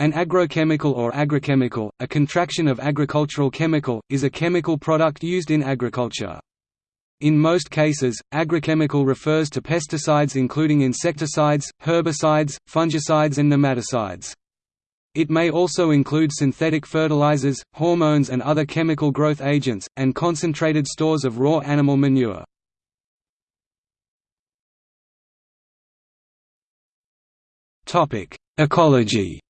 An agrochemical or agrichemical, a contraction of agricultural chemical, is a chemical product used in agriculture. In most cases, agrochemical refers to pesticides including insecticides, herbicides, fungicides and nematicides. It may also include synthetic fertilizers, hormones and other chemical growth agents, and concentrated stores of raw animal manure. Ecology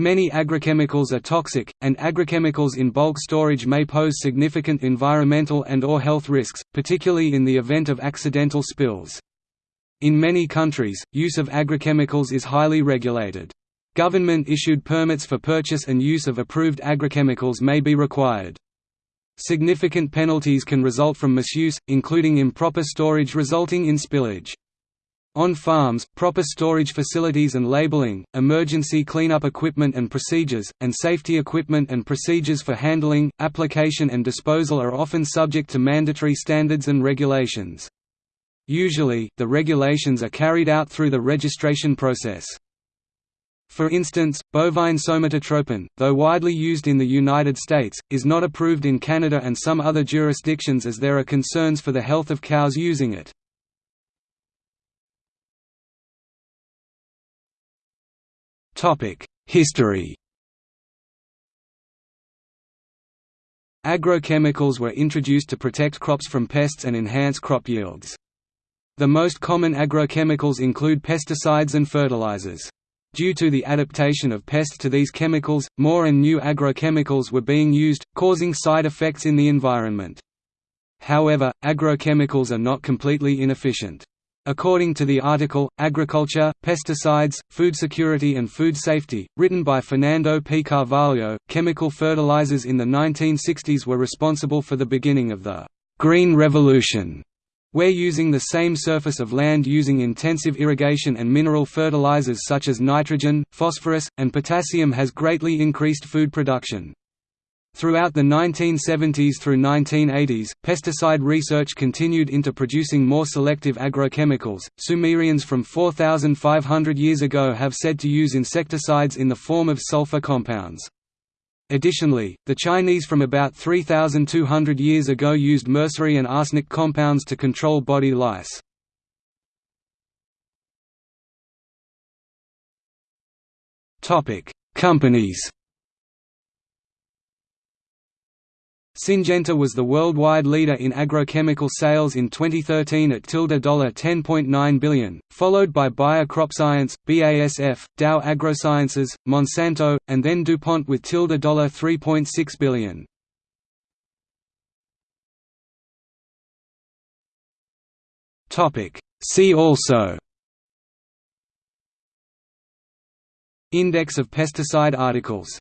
Many agrochemicals are toxic, and agrochemicals in bulk storage may pose significant environmental and or health risks, particularly in the event of accidental spills. In many countries, use of agrochemicals is highly regulated. Government-issued permits for purchase and use of approved agrochemicals may be required. Significant penalties can result from misuse, including improper storage resulting in spillage. On farms, proper storage facilities and labeling, emergency cleanup equipment and procedures, and safety equipment and procedures for handling, application and disposal are often subject to mandatory standards and regulations. Usually, the regulations are carried out through the registration process. For instance, bovine somatotropin, though widely used in the United States, is not approved in Canada and some other jurisdictions as there are concerns for the health of cows using it. History Agrochemicals were introduced to protect crops from pests and enhance crop yields. The most common agrochemicals include pesticides and fertilizers. Due to the adaptation of pests to these chemicals, more and new agrochemicals were being used, causing side effects in the environment. However, agrochemicals are not completely inefficient. According to the article, Agriculture, Pesticides, Food Security and Food Safety, written by Fernando P. Carvalho, chemical fertilizers in the 1960s were responsible for the beginning of the «Green Revolution», where using the same surface of land using intensive irrigation and mineral fertilizers such as nitrogen, phosphorus, and potassium has greatly increased food production. Throughout the 1970s through 1980s, pesticide research continued into producing more selective agrochemicals. Sumerians from 4,500 years ago have said to use insecticides in the form of sulfur compounds. Additionally, the Chinese from about 3,200 years ago used mercury and arsenic compounds to control body lice. Companies Syngenta was the worldwide leader in agrochemical sales in 2013 at $10.9 billion, followed by Bayer CropScience, BASF, Dow AgroSciences, Monsanto, and then DuPont with $3.6 billion. See also Index of pesticide articles